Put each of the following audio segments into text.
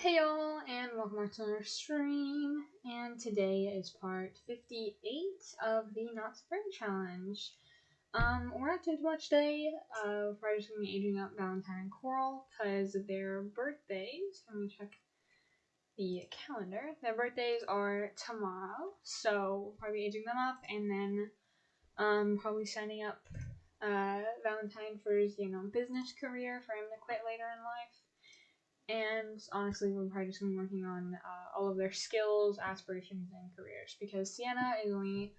Hey y'all, and welcome back to our stream. And today is part 58 of the Not Spring Challenge. Um, we're not doing too much today. Uh, we're just gonna be aging up Valentine and Coral because their birthdays. Let me check the calendar. Their birthdays are tomorrow, so probably aging them up, and then um, probably signing up uh, Valentine for his, you know, business career for him to quit later in life. And honestly, we're probably just going to be working on uh, all of their skills, aspirations, and careers because Sienna is only.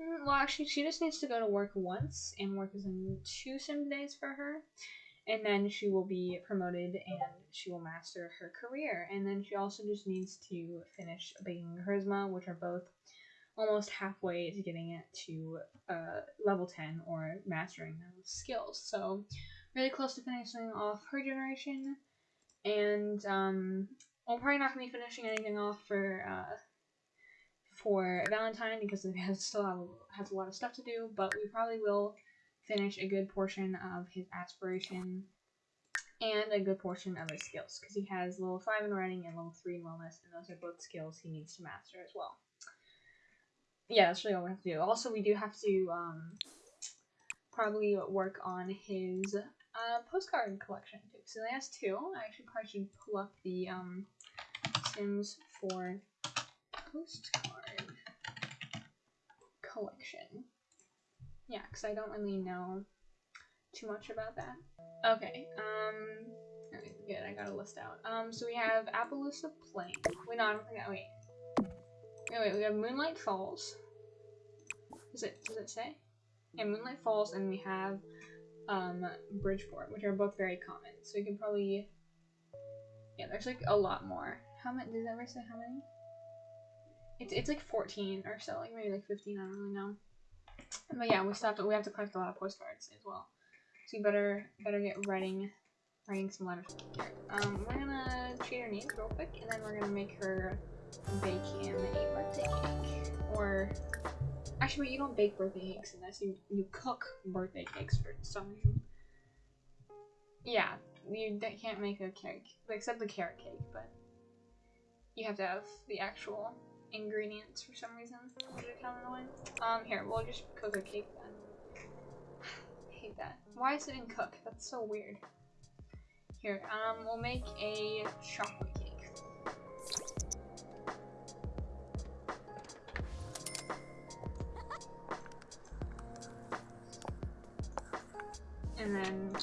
mm, Well, actually, she just needs to go to work once, and work is in two sim days for her. And then she will be promoted and she will master her career. And then she also just needs to finish baking charisma, which are both almost halfway to getting it to uh, level 10 or mastering those skills. So, really close to finishing off her generation. And um, we're probably not to be finishing anything off for uh, for Valentine because it has still have, has a lot of stuff to do. But we probably will finish a good portion of his aspiration and a good portion of his skills because he has level 5 in writing and level 3 in wellness, and those are both skills he needs to master as well yeah, that's really all we have to do. Also, we do have to um, probably work on his uh, postcard collection too. So he has two. I actually probably should pull up the um, Sims for postcard collection. Yeah, because I don't really know too much about that. Okay, um, good, I got a list out. Um, so we have Appaloosa Plain. Wait, no, I don't think that, wait. Oh, wait, we have Moonlight Falls. Does it does it say? Yeah, Moonlight Falls, and we have um, Bridgeport, which are both very common. So you can probably yeah, there's like a lot more. How many? Does that ever say how many? It's it's like 14 or so, like maybe like 15. I don't really know. But yeah, we still have to we have to collect a lot of postcards as well. So you better better get writing writing some letters. Um, we're gonna treat her needs real quick, and then we're gonna make her bake him a birthday cake. Or, actually, you don't bake birthday cakes unless you, you cook birthday cakes for some reason. Yeah, you can't make a cake, except the carrot cake, but you have to have the actual ingredients for some reason. Um, here, we'll just cook a cake then. Hate that. Why is it in cook? That's so weird. Here, um, we'll make a chocolate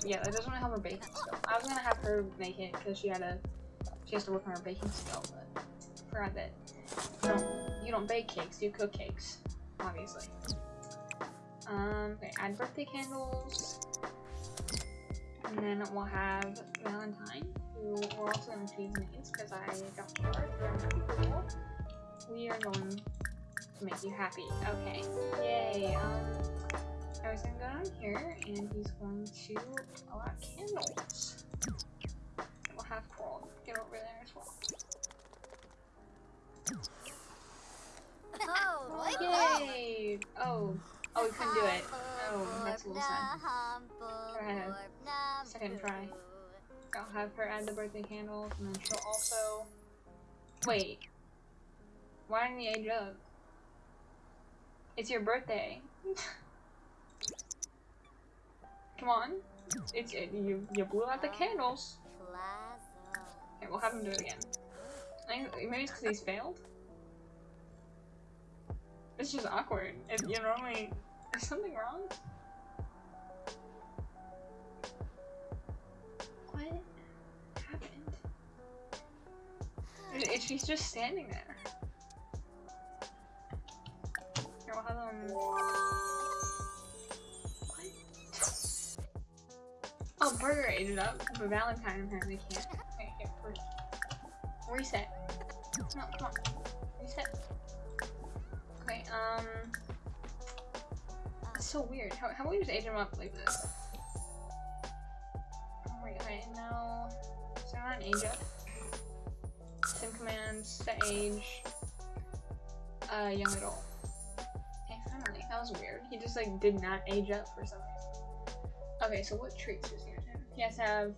yeah, that doesn't have her baking skill. I was gonna have her make it because she had a, she has to work on her baking skill, but I forgot that you don't, you don't bake cakes, you cook cakes, obviously. Um, okay, add birthday candles. And then we'll have Valentine, who we're also to choose names because I people. We are going to make you happy. Okay. Yay. Um, I was going to go down here, and he's going to allow candles. And we'll have Coral get over there as well. Oh, Yay! Oh. Oh, we couldn't do it. Oh, that's a little sad. Try ahead. Second try. I'll have her add the birthday candles, and then she'll also... Wait. Why didn't you age up? It's your birthday. Come on. It's it, you. You blew out the candles. Okay, we'll have him do it again. Maybe it's because he's failed. It's just awkward. If you normally is something wrong? What happened? She's just standing there. Here, we'll have them. Oh, Burger ate it up, but Valentine apparently can't. Okay, here, re- reset. No, come on. Reset. Okay, um. It's so weird. How, how about we just age him up like this? Oh my god, no. So not an age up. Sim commands, set age. Uh, young adult. Okay, finally. That was weird. He just like did not age up for some reason. Okay, so what traits does he have? He has to have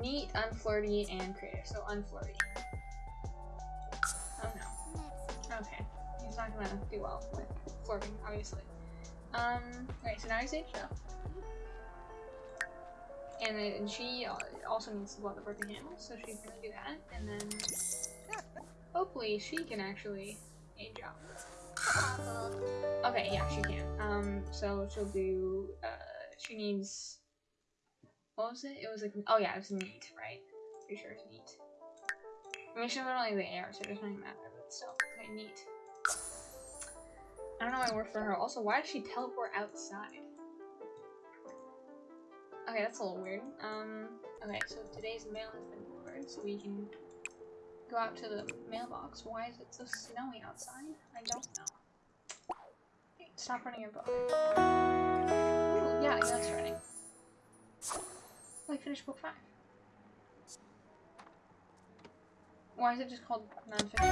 neat, unflirty, and creative. So unflirty. Oh no. Okay. He's not gonna do well with flirting, obviously. Um, alright, so now he's aged up. And then she also needs to blow the birthday candle, so she's gonna do that. And then hopefully she can actually age up. Okay, yeah, she can. Um, so she'll do, uh, she needs, what was it? It was like, oh yeah, it was neat, right? Pretty sure it's neat. I mean, she's literally the air, so it doesn't even matter, but still. Okay, neat. I don't know why I work for her. Also, why does she teleport outside? Okay, that's a little weird. Um, okay, so today's mail has been delivered, so we can go out to the mailbox. Why is it so snowy outside? I don't know. Stop running your book. Ooh, yeah, that's running. I finished book five. Why is it just called nonfiction?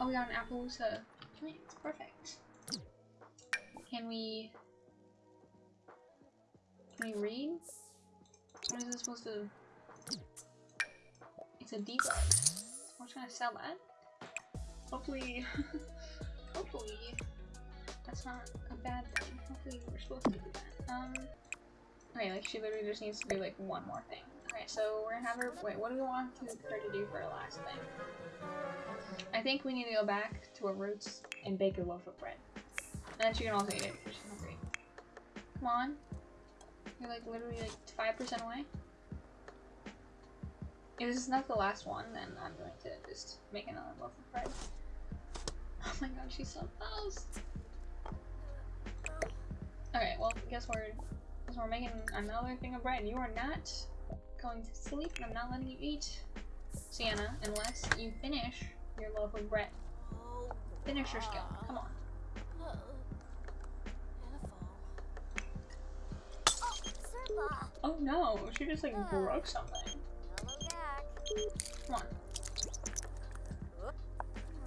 Oh, we got an Appaloosa It's Perfect. Can we... Can we read? What is this supposed to... It's a debug. I'm trying to sell that. Hopefully... hopefully... That's not a bad thing. Hopefully we're supposed to do that. Um... Okay, like she literally just needs to do like one more thing. Okay, so we're gonna have her- wait, what do we want her to do for her last thing? I think we need to go back to our roots and bake a loaf of bread. And then she can also eat it she's hungry. Come on. You're like literally like 5% away. If this is not the last one, then I'm going to just make another loaf of bread. Oh my god, she's so close. Okay, well, guess we're, guess we're making another thing of bread. You are not going to sleep, and I'm not letting you eat, Sienna, unless you finish your loaf of bread. Finish your skill. Come on. Oh no, she just like broke something. Come on.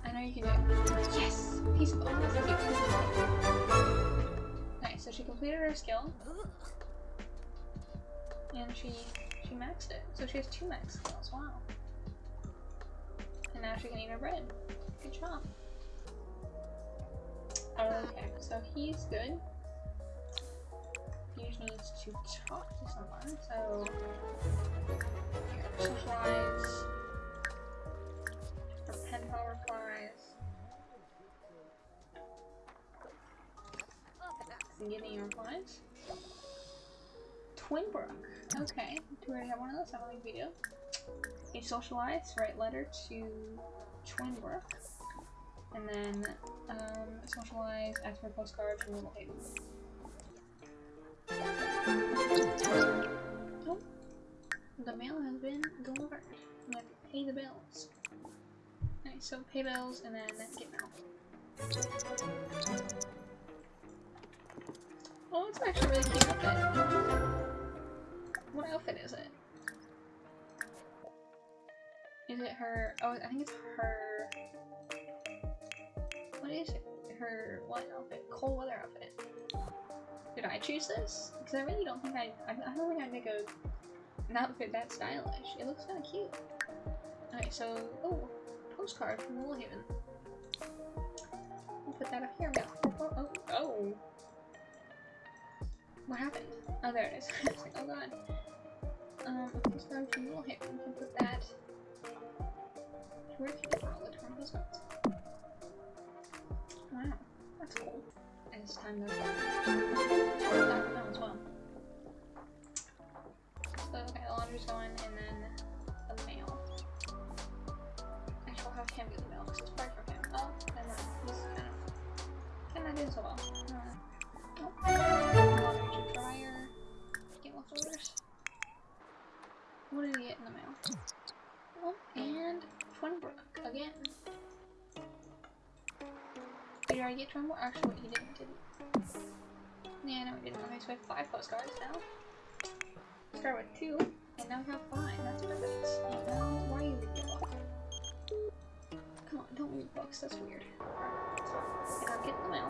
I know you can do it. Yes! Piece of. Nice, so she completed her skill. And she she maxed it. So she has two max skills, wow. And now she can eat her bread. Good job. Okay, so he's good. He just needs to talk to someone, so. Her pen pal Getting replies. Twinbrook. Okay, do we have one of those? I don't think we do. You socialize, write letter to Twinbrook. And then um, socialize, ask for postcard from Little Haven. Oh, the mail has been delivered. To pay the bills. Nice, so pay bills and then get mail. Oh, it's actually really cute outfit. What outfit is it? Is it her? Oh, I think it's her. What is it? Her what outfit? Cold weather outfit. Did I choose this? Because I really don't think I. I, I don't think I'd make a an outfit that stylish. It looks kind of cute. Alright, so oh, postcard from Woolhaven. We'll put that up here. Oh, oh, oh. What happened? Oh, there it is. oh god. Um, a postcard from Woolhaven. We can put that. Where can you all the torn postcards? Wow, that's cool. And it's time to oh, that as well. So, okay, the laundry's going, and then the mail. I'll have the mail, because it's part from him. Oh, never mind. This is kind of... kind of doing so Again. Did I get Twinbrook? Actually, he didn't, did? Yeah, no, we didn't. Okay, so we have five postcards now. Start with two, and now we have five. That's perfect. And now, why are you reading a book? Come on, don't read books. That's weird. Okay, now get the mail.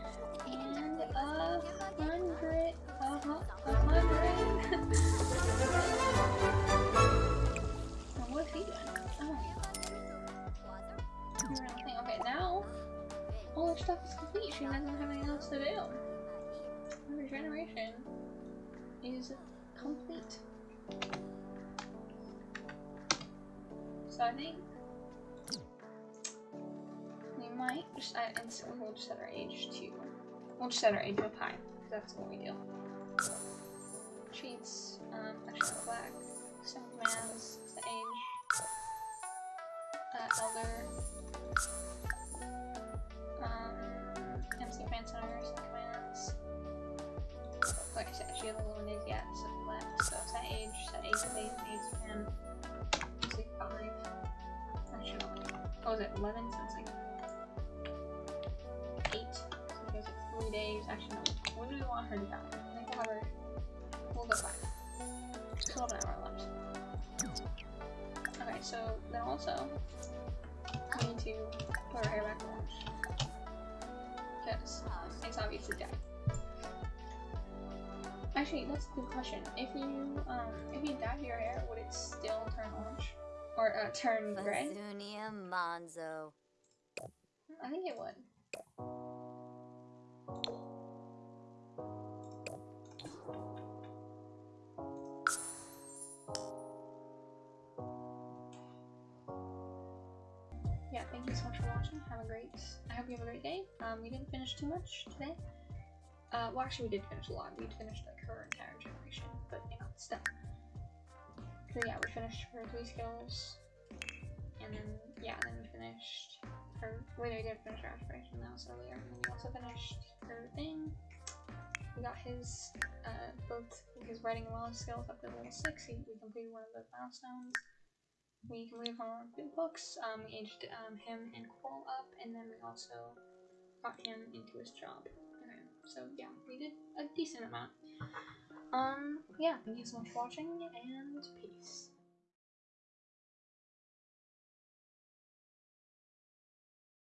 stuff is complete. She doesn't have anything else to do. Regeneration is complete. So I think we might just add, and so we'll just set our age to, we'll just set our age real high, that's what we do. Cheats, um, actually black, Sim commands, age, uh, elder, fan center, Sim commands. Like I said, she hasn't limited yet, so left, so set age, set age, age, age, and music 5. What was it, 11? So it's like 8. So it goes like 3 days. Actually, no. When do we want her to die? I think we'll have her. We'll go 5. Still have an hour left. Okay, so then also, we need to put her hair back orange. Because it's obviously dead. Actually, that's a good question. If you um if you dyed your hair, would it still turn orange? Or uh, turn gray? Monzo. I think it would. Thank you so much for watching. Have a great, I hope you have a great day. Um, we didn't finish too much today. Uh, well actually we did finish a lot. We finished like her entire generation, but you know, still. So yeah, we finished her three skills, and then yeah, then we finished her. Wait, we did finish her aspiration. That was earlier. And then we also finished her thing. We got his uh, both his writing and wellness skills up to level six. He, we completed one of the milestones. We one of our books. Um, we aged um, him and Coral up, and then we also got him into his job. Okay, so yeah, we did a decent amount. Um, yeah, thank you so much for watching, and peace.